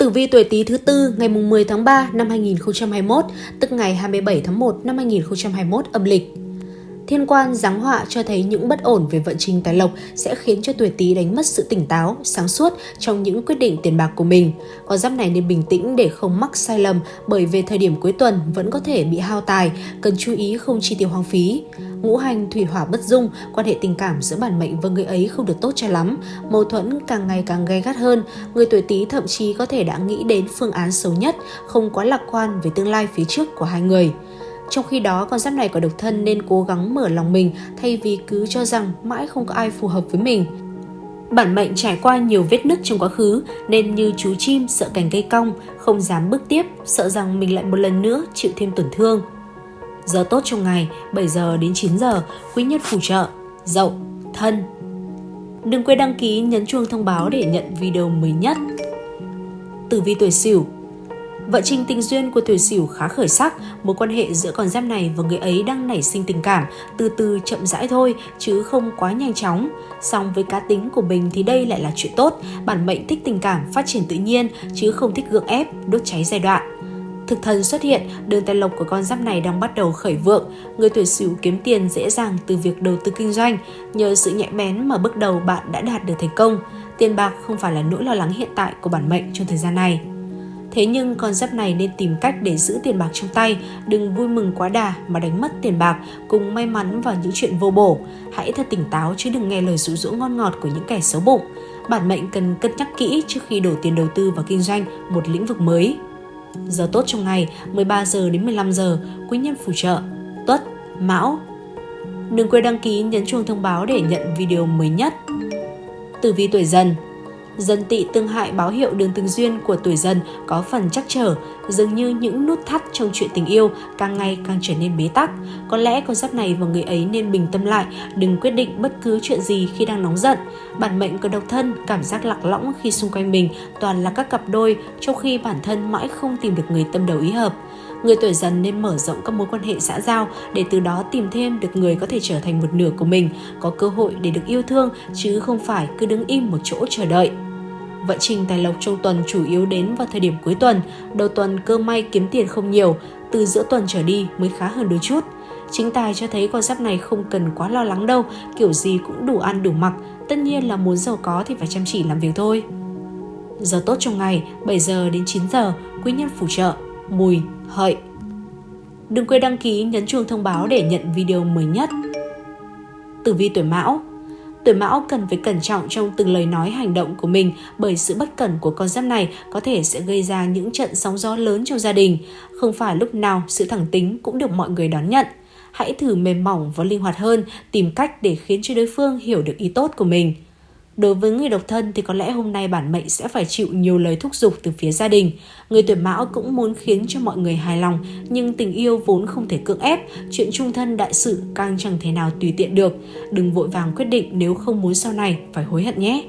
Tử vi tuổi Tý thứ tư ngày 10 tháng 3 năm 2021, tức ngày 27 tháng 1 năm 2021 âm lịch. Thiên quan giáng họa cho thấy những bất ổn về vận trình tài lộc sẽ khiến cho tuổi Tý đánh mất sự tỉnh táo, sáng suốt trong những quyết định tiền bạc của mình. Con giáp này nên bình tĩnh để không mắc sai lầm bởi về thời điểm cuối tuần vẫn có thể bị hao tài, cần chú ý không chi tiêu hoang phí. Ngũ hành thủy hỏa bất dung, quan hệ tình cảm giữa bản mệnh và người ấy không được tốt cho lắm, mâu thuẫn càng ngày càng gay gắt hơn. Người tuổi Tý thậm chí có thể đã nghĩ đến phương án xấu nhất, không quá lạc quan về tương lai phía trước của hai người. Trong khi đó, con giáp này có độc thân nên cố gắng mở lòng mình thay vì cứ cho rằng mãi không có ai phù hợp với mình. Bản mệnh trải qua nhiều vết nứt trong quá khứ nên như chú chim sợ cành cây cong, không dám bước tiếp, sợ rằng mình lại một lần nữa chịu thêm tổn thương. Giờ tốt trong ngày 7 giờ đến 9 giờ, quý nhân phù trợ, dậu, thân. Đừng quên đăng ký nhấn chuông thông báo để nhận video mới nhất. Tử vi tuổi Sửu Vận trình tình duyên của tuổi Sửu khá khởi sắc, mối quan hệ giữa con giáp này và người ấy đang nảy sinh tình cảm, từ từ chậm rãi thôi chứ không quá nhanh chóng. Song với cá tính của mình thì đây lại là chuyện tốt, bản mệnh thích tình cảm phát triển tự nhiên chứ không thích gượng ép, đốt cháy giai đoạn. Thực thần xuất hiện, đường tài lộc của con giáp này đang bắt đầu khởi vượng. Người tuổi Sửu kiếm tiền dễ dàng từ việc đầu tư kinh doanh, nhờ sự nhạy bén mà bước đầu bạn đã đạt được thành công. Tiền bạc không phải là nỗi lo lắng hiện tại của bản mệnh trong thời gian này. Thế nhưng con giáp này nên tìm cách để giữ tiền bạc trong tay, đừng vui mừng quá đà mà đánh mất tiền bạc cùng may mắn vào những chuyện vô bổ. Hãy thật tỉnh táo chứ đừng nghe lời dụ dỗ ngon ngọt của những kẻ xấu bụng. Bản mệnh cần cân nhắc kỹ trước khi đổ tiền đầu tư vào kinh doanh một lĩnh vực mới. Giờ tốt trong ngày 13 giờ đến 15 giờ, quý nhân phù trợ, tuất, mão. Đừng quên đăng ký nhấn chuông thông báo để nhận video mới nhất. Tử vi tuổi dần Dân tị tương hại báo hiệu đường tình duyên của tuổi dần có phần chắc trở, dường như những nút thắt trong chuyện tình yêu càng ngày càng trở nên bế tắc. Có lẽ con giáp này và người ấy nên bình tâm lại, đừng quyết định bất cứ chuyện gì khi đang nóng giận. Bản mệnh có độc thân, cảm giác lạc lõng khi xung quanh mình toàn là các cặp đôi, trong khi bản thân mãi không tìm được người tâm đầu ý hợp. Người tuổi dần nên mở rộng các mối quan hệ xã giao để từ đó tìm thêm được người có thể trở thành một nửa của mình, có cơ hội để được yêu thương chứ không phải cứ đứng im một chỗ chờ đợi. Vận trình tài lộc trong tuần chủ yếu đến vào thời điểm cuối tuần, đầu tuần cơ may kiếm tiền không nhiều, từ giữa tuần trở đi mới khá hơn đôi chút. Chính tài cho thấy con giáp này không cần quá lo lắng đâu, kiểu gì cũng đủ ăn đủ mặc, tất nhiên là muốn giàu có thì phải chăm chỉ làm việc thôi. Giờ tốt trong ngày 7 giờ đến 9 giờ, quý nhân phù trợ, mùi, hợi. Đừng quên đăng ký nhấn chuông thông báo để nhận video mới nhất. Tử vi tuổi Mão Tuổi Mão cần phải cẩn trọng trong từng lời nói hành động của mình bởi sự bất cẩn của con giáp này có thể sẽ gây ra những trận sóng gió lớn trong gia đình. Không phải lúc nào sự thẳng tính cũng được mọi người đón nhận. Hãy thử mềm mỏng và linh hoạt hơn, tìm cách để khiến cho đối phương hiểu được ý tốt của mình. Đối với người độc thân thì có lẽ hôm nay bản mệnh sẽ phải chịu nhiều lời thúc giục từ phía gia đình. Người tuổi mão cũng muốn khiến cho mọi người hài lòng, nhưng tình yêu vốn không thể cưỡng ép, chuyện chung thân đại sự càng chẳng thể nào tùy tiện được. Đừng vội vàng quyết định nếu không muốn sau này phải hối hận nhé.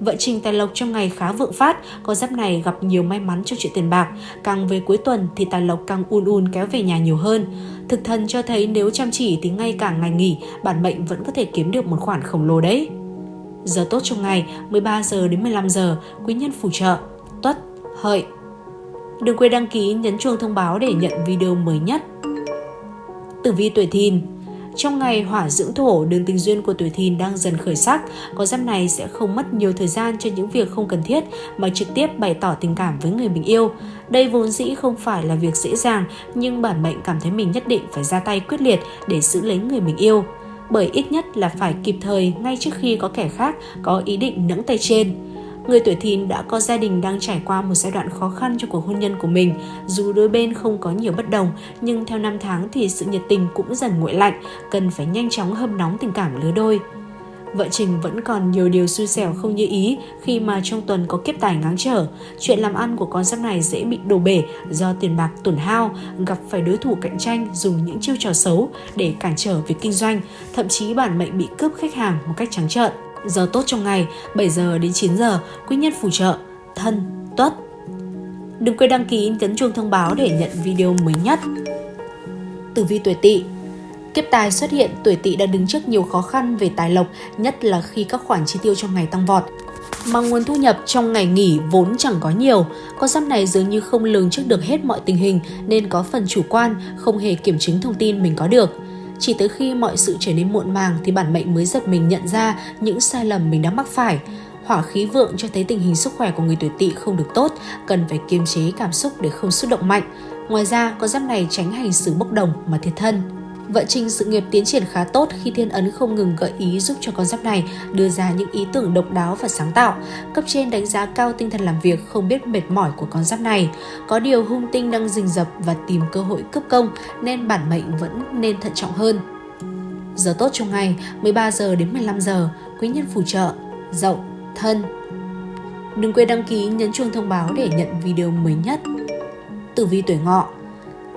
Vận trình tài lộc trong ngày khá vượng phát, có giáp này gặp nhiều may mắn cho chuyện tiền bạc. Càng về cuối tuần thì tài lộc càng un un kéo về nhà nhiều hơn. Thực thần cho thấy nếu chăm chỉ thì ngay cả ngày nghỉ, bản mệnh vẫn có thể kiếm được một khoản khổng lồ đấy. Giờ tốt trong ngày 13 giờ đến 15 giờ, quý nhân phù trợ, tuất, hợi. Đừng quên đăng ký nhấn chuông thông báo để nhận video mới nhất. Tử vi tuổi thìn trong ngày hỏa dưỡng thổ, đường tình duyên của tuổi thìn đang dần khởi sắc, có giáp này sẽ không mất nhiều thời gian cho những việc không cần thiết mà trực tiếp bày tỏ tình cảm với người mình yêu. Đây vốn dĩ không phải là việc dễ dàng, nhưng bản mệnh cảm thấy mình nhất định phải ra tay quyết liệt để giữ lấy người mình yêu bởi ít nhất là phải kịp thời ngay trước khi có kẻ khác có ý định nẫng tay trên. Người tuổi thìn đã có gia đình đang trải qua một giai đoạn khó khăn trong cuộc hôn nhân của mình. Dù đôi bên không có nhiều bất đồng, nhưng theo năm tháng thì sự nhiệt tình cũng dần nguội lạnh, cần phải nhanh chóng hâm nóng tình cảm lứa đôi. Vợ Trình vẫn còn nhiều điều xui xẻo không như ý khi mà trong tuần có kiếp tài ngáng trở. Chuyện làm ăn của con giáp này dễ bị đổ bể do tiền bạc tổn hao, gặp phải đối thủ cạnh tranh dùng những chiêu trò xấu để cản trở việc kinh doanh, thậm chí bản mệnh bị cướp khách hàng một cách trắng trợn. Giờ tốt trong ngày 7 giờ đến 9 giờ, quý nhân phù trợ, thân, tuất. Đừng quên đăng ký nhấn chuông thông báo để nhận video mới nhất. Tử vi tuổi Tỵ Kiếp tài xuất hiện, tuổi tỵ đã đứng trước nhiều khó khăn về tài lộc, nhất là khi các khoản chi tiêu trong ngày tăng vọt. Mà nguồn thu nhập trong ngày nghỉ vốn chẳng có nhiều, con giáp này dường như không lường trước được hết mọi tình hình nên có phần chủ quan, không hề kiểm chứng thông tin mình có được. Chỉ tới khi mọi sự trở nên muộn màng thì bản mệnh mới giật mình nhận ra những sai lầm mình đã mắc phải. Hỏa khí vượng cho thấy tình hình sức khỏe của người tuổi tỵ không được tốt, cần phải kiềm chế cảm xúc để không xúc động mạnh. Ngoài ra, con giáp này tránh hành xử bốc đồng mà thiệt thân. Vận trình sự nghiệp tiến triển khá tốt khi thiên ấn không ngừng gợi ý giúp cho con giáp này đưa ra những ý tưởng độc đáo và sáng tạo. Cấp trên đánh giá cao tinh thần làm việc không biết mệt mỏi của con giáp này. Có điều hung tinh đang rình rập và tìm cơ hội cướp công nên bản mệnh vẫn nên thận trọng hơn. Giờ tốt trong ngày 13 giờ đến 15 giờ, quý nhân phù trợ, dậu, thân. Đừng quên đăng ký nhấn chuông thông báo để nhận video mới nhất. Tử vi tuổi ngọ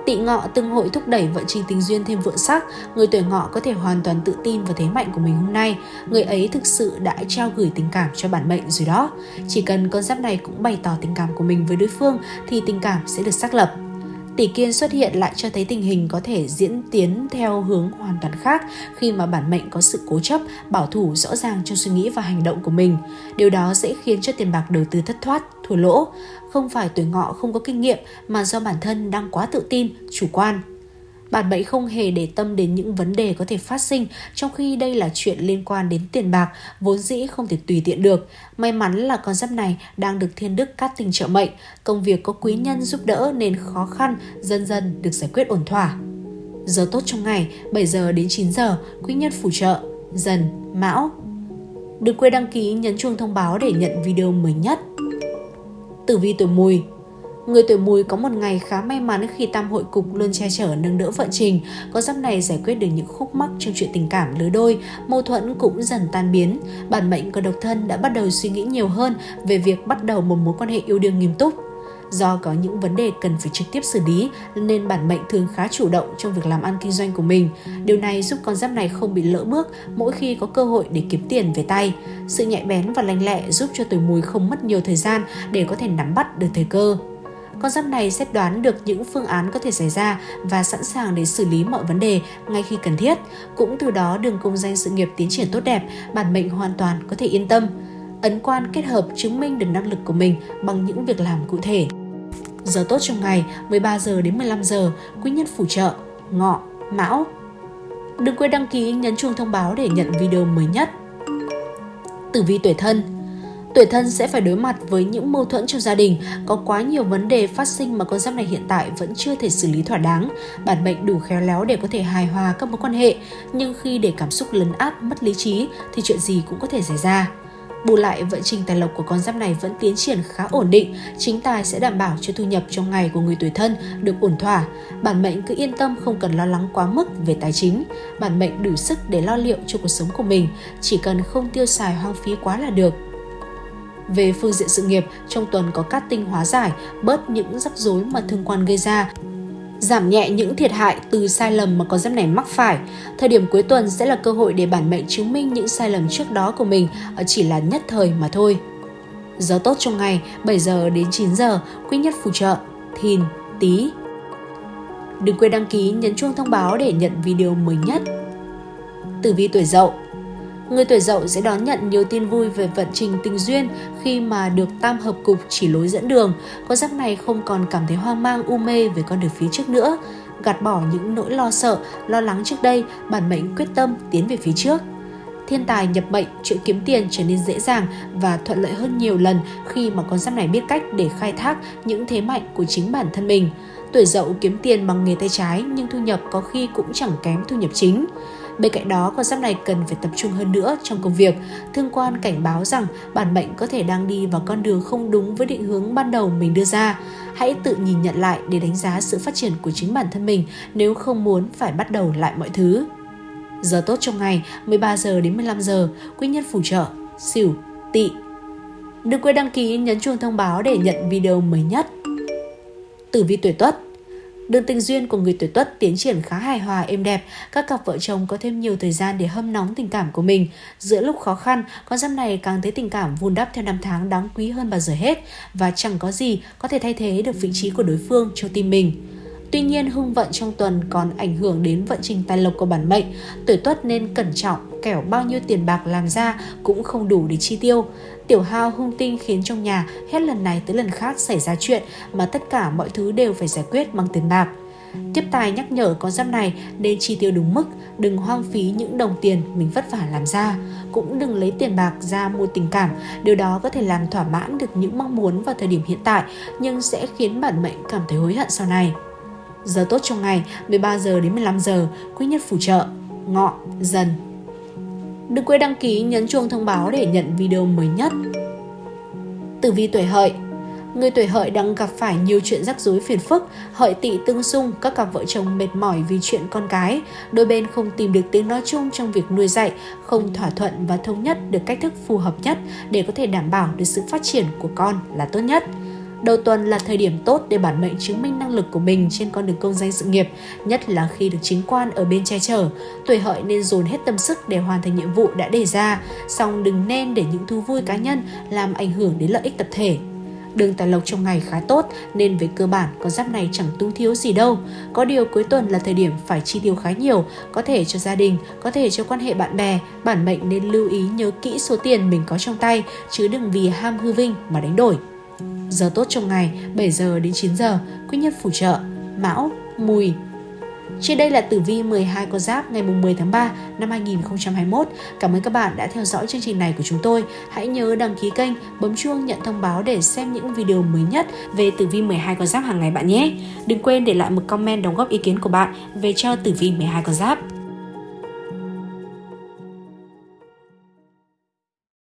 Tị ngọ tương hội thúc đẩy vận trình tình duyên thêm vượng sắc, người tuổi ngọ có thể hoàn toàn tự tin vào thế mạnh của mình hôm nay. Người ấy thực sự đã trao gửi tình cảm cho bản mệnh rồi đó. Chỉ cần con giáp này cũng bày tỏ tình cảm của mình với đối phương thì tình cảm sẽ được xác lập. Tỷ kiên xuất hiện lại cho thấy tình hình có thể diễn tiến theo hướng hoàn toàn khác khi mà bản mệnh có sự cố chấp, bảo thủ rõ ràng trong suy nghĩ và hành động của mình. Điều đó sẽ khiến cho tiền bạc đầu tư thất thoát, thua lỗ. Không phải tuổi ngọ không có kinh nghiệm mà do bản thân đang quá tự tin, chủ quan. Bản mệnh không hề để tâm đến những vấn đề có thể phát sinh trong khi đây là chuyện liên quan đến tiền bạc, vốn dĩ không thể tùy tiện được. May mắn là con giáp này đang được thiên đức cát tình trợ mệnh, công việc có quý nhân giúp đỡ nên khó khăn dần dần được giải quyết ổn thỏa. Giờ tốt trong ngày 7 giờ đến 9 giờ, quý nhân phù trợ, dần, mão. Đừng quên đăng ký nhấn chuông thông báo để nhận video mới nhất. Tử vi tuổi mùi Người tuổi mùi có một ngày khá may mắn khi tam hội cục luôn che chở nâng đỡ vận trình. Có giáp này giải quyết được những khúc mắc trong chuyện tình cảm lứa đôi, mâu thuẫn cũng dần tan biến. Bản mệnh của độc thân đã bắt đầu suy nghĩ nhiều hơn về việc bắt đầu một mối quan hệ yêu đương nghiêm túc. Do có những vấn đề cần phải trực tiếp xử lý nên bản mệnh thường khá chủ động trong việc làm ăn kinh doanh của mình. Điều này giúp con giáp này không bị lỡ bước mỗi khi có cơ hội để kiếm tiền về tay. Sự nhạy bén và lanh lẹ giúp cho tuổi mùi không mất nhiều thời gian để có thể nắm bắt được thời cơ. Con giáp này sẽ đoán được những phương án có thể xảy ra và sẵn sàng để xử lý mọi vấn đề ngay khi cần thiết. Cũng từ đó đường công danh sự nghiệp tiến triển tốt đẹp, bản mệnh hoàn toàn có thể yên tâm. Ấn quan kết hợp chứng minh được năng lực của mình bằng những việc làm cụ thể. Giờ tốt trong ngày 13 giờ đến 15 giờ, quý nhân phù trợ, ngọ, mão. Đừng quên đăng ký nhấn chuông thông báo để nhận video mới nhất. Tử vi tuổi thân Tuổi thân sẽ phải đối mặt với những mâu thuẫn trong gia đình, có quá nhiều vấn đề phát sinh mà con giáp này hiện tại vẫn chưa thể xử lý thỏa đáng. Bản mệnh đủ khéo léo để có thể hài hòa các mối quan hệ, nhưng khi để cảm xúc lấn át mất lý trí thì chuyện gì cũng có thể xảy ra. Bù lại, vận trình tài lộc của con giáp này vẫn tiến triển khá ổn định, chính tài sẽ đảm bảo cho thu nhập trong ngày của người tuổi thân được ổn thỏa. Bản mệnh cứ yên tâm không cần lo lắng quá mức về tài chính. Bản mệnh đủ sức để lo liệu cho cuộc sống của mình, chỉ cần không tiêu xài hoang phí quá là được. Về phương diện sự nghiệp, trong tuần có cát tinh hóa giải, bớt những rắc rối mà thương quan gây ra, giảm nhẹ những thiệt hại từ sai lầm mà con giáp này mắc phải. Thời điểm cuối tuần sẽ là cơ hội để bản mệnh chứng minh những sai lầm trước đó của mình ờ, chỉ là nhất thời mà thôi. Giờ tốt trong ngày 7 giờ đến 9 giờ, quý nhất phù trợ, thìn, tý Đừng quên đăng ký nhấn chuông thông báo để nhận video mới nhất. Tử vi tuổi dậu Người tuổi dậu sẽ đón nhận nhiều tin vui về vận trình tình duyên khi mà được tam hợp cục chỉ lối dẫn đường. Con giáp này không còn cảm thấy hoang mang u mê về con đường phía trước nữa. Gạt bỏ những nỗi lo sợ, lo lắng trước đây, bản mệnh quyết tâm tiến về phía trước. Thiên tài nhập mệnh, chuyện kiếm tiền trở nên dễ dàng và thuận lợi hơn nhiều lần khi mà con giáp này biết cách để khai thác những thế mạnh của chính bản thân mình. Tuổi dậu kiếm tiền bằng nghề tay trái nhưng thu nhập có khi cũng chẳng kém thu nhập chính. Bên cạnh đó, con giáp này cần phải tập trung hơn nữa trong công việc. Thương quan cảnh báo rằng bản mệnh có thể đang đi vào con đường không đúng với định hướng ban đầu mình đưa ra. Hãy tự nhìn nhận lại để đánh giá sự phát triển của chính bản thân mình nếu không muốn phải bắt đầu lại mọi thứ. Giờ tốt trong ngày 13 giờ đến 15 giờ, quý nhân phù trợ, xỉu, tỵ. Đừng quên đăng ký nhấn chuông thông báo để nhận video mới nhất. Tử vi tuổi Tuất Đường tình duyên của người tuổi tuất tiến triển khá hài hòa êm đẹp, các cặp vợ chồng có thêm nhiều thời gian để hâm nóng tình cảm của mình. Giữa lúc khó khăn, con giáp này càng thấy tình cảm vun đắp theo năm tháng đáng quý hơn bao giờ hết và chẳng có gì có thể thay thế được vị trí của đối phương trong tim mình. Tuy nhiên hung vận trong tuần còn ảnh hưởng đến vận trình tài lộc của bản mệnh, tuổi tuất nên cẩn trọng, kẻo bao nhiêu tiền bạc làm ra cũng không đủ để chi tiêu. Tiểu hao hung tinh khiến trong nhà hết lần này tới lần khác xảy ra chuyện mà tất cả mọi thứ đều phải giải quyết bằng tiền bạc. Tiếp tài nhắc nhở con giáp này nên chi tiêu đúng mức, đừng hoang phí những đồng tiền mình vất vả làm ra. Cũng đừng lấy tiền bạc ra mua tình cảm, điều đó có thể làm thỏa mãn được những mong muốn vào thời điểm hiện tại nhưng sẽ khiến bản mệnh cảm thấy hối hận sau này. Giờ tốt trong ngày 13 giờ đến 15 giờ, quý nhất phù trợ, ngọ, dần. Đừng quên đăng ký nhấn chuông thông báo để nhận video mới nhất. Tử vi tuổi hợi Người tuổi hợi đang gặp phải nhiều chuyện rắc rối phiền phức, hợi tỵ tương xung, các cặp vợ chồng mệt mỏi vì chuyện con cái. Đôi bên không tìm được tiếng nói chung trong việc nuôi dạy, không thỏa thuận và thống nhất được cách thức phù hợp nhất để có thể đảm bảo được sự phát triển của con là tốt nhất. Đầu tuần là thời điểm tốt để bản mệnh chứng minh năng lực của mình trên con đường công danh sự nghiệp, nhất là khi được chính quan ở bên che chở. Tuổi hợi nên dồn hết tâm sức để hoàn thành nhiệm vụ đã đề ra, song đừng nên để những thú vui cá nhân làm ảnh hưởng đến lợi ích tập thể. Đường tài lộc trong ngày khá tốt nên về cơ bản con giáp này chẳng túng thiếu gì đâu. Có điều cuối tuần là thời điểm phải chi tiêu khá nhiều, có thể cho gia đình, có thể cho quan hệ bạn bè. Bản mệnh nên lưu ý nhớ kỹ số tiền mình có trong tay chứ đừng vì ham hư vinh mà đánh đổi. Giờ tốt trong ngày 7 giờ đến 9 giờ, quý nhân phù trợ, mão, mùi, trên đây là tử vi 12 con giáp ngày 10 tháng 3 năm 2021. Cảm ơn các bạn đã theo dõi chương trình này của chúng tôi. Hãy nhớ đăng ký kênh, bấm chuông nhận thông báo để xem những video mới nhất về tử vi 12 con giáp hàng ngày bạn nhé. Đừng quên để lại một comment đóng góp ý kiến của bạn về cho tử vi 12 con giáp.